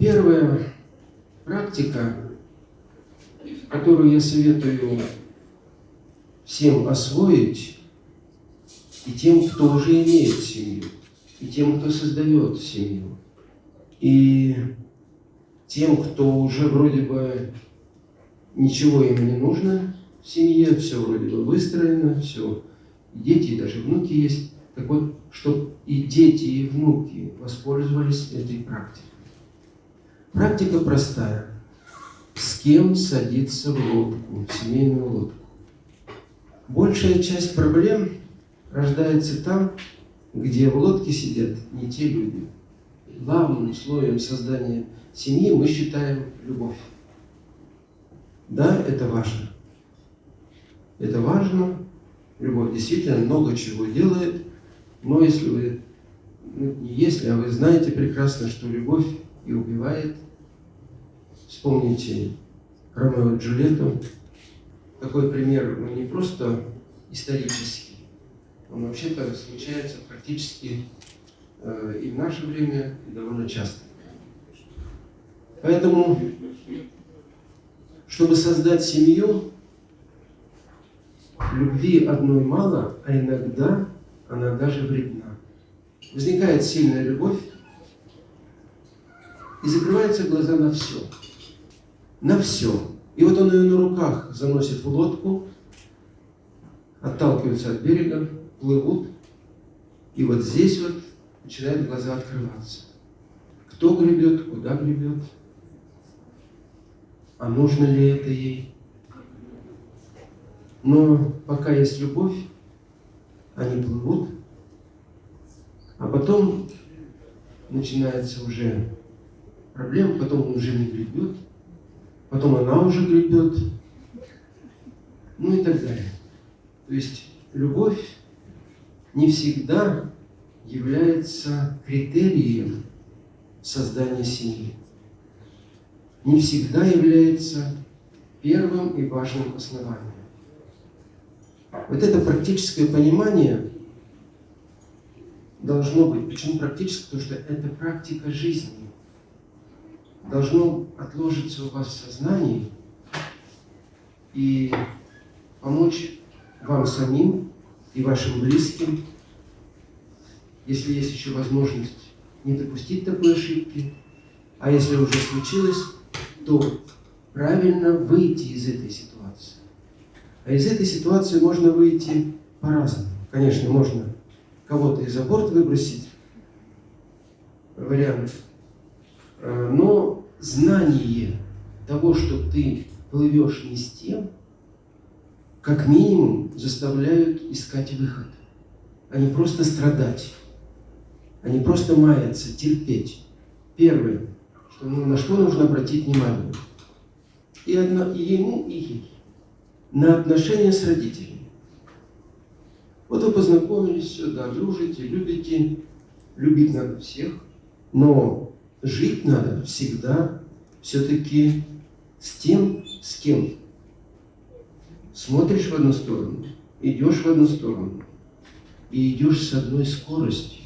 Первая практика, которую я советую всем освоить, и тем, кто уже имеет семью, и тем, кто создает семью, и тем, кто уже вроде бы ничего им не нужно в семье, все вроде бы выстроено, все, дети, даже внуки есть. Так вот, чтобы и дети, и внуки воспользовались этой практикой. Практика простая. С кем садиться в лодку, в семейную лодку? Большая часть проблем рождается там, где в лодке сидят не те люди. Главным слоем создания семьи мы считаем любовь. Да, это важно. Это важно. Любовь действительно много чего делает. Но если вы, ну, не если, а вы знаете прекрасно, что любовь и убивает, вспомните Ромео и Джульетту. Такой пример, ну, не просто исторический, он вообще-то случается практически э, и в наше время, и довольно часто. Поэтому, чтобы создать семью, любви одной мало, а иногда она даже вредна. Возникает сильная любовь, и закрываются глаза на все. На все. И вот он ее на руках заносит в лодку, отталкиваются от берега, плывут, и вот здесь вот начинают глаза открываться. Кто гребет, куда гребет, а нужно ли это ей. Но пока есть любовь, они плывут, а потом начинается уже проблема, потом он уже не гребет, потом она уже гребет, ну и так далее. То есть любовь не всегда является критерием создания семьи. Не всегда является первым и важным основанием. Вот это практическое понимание должно быть. Почему практическое? Потому что это практика жизни. Должно отложиться у вас в сознании и помочь вам самим и вашим близким, если есть еще возможность не допустить такой ошибки, а если уже случилось, то правильно выйти из этой ситуации. А из этой ситуации можно выйти по-разному. Конечно, можно кого-то из за выбросить, вариант. Э, но знание того, что ты плывешь не с тем, как минимум заставляют искать выход, а не просто страдать, а не просто маяться, терпеть. Первое, что, ну, на что нужно обратить внимание. И, одно, и ему, и ей. На отношения с родителями. Вот вы познакомились, все, да, дружите, любите. Любить надо всех, но жить надо всегда все-таки с тем, с кем смотришь в одну сторону, идешь в одну сторону, и идешь с одной скоростью.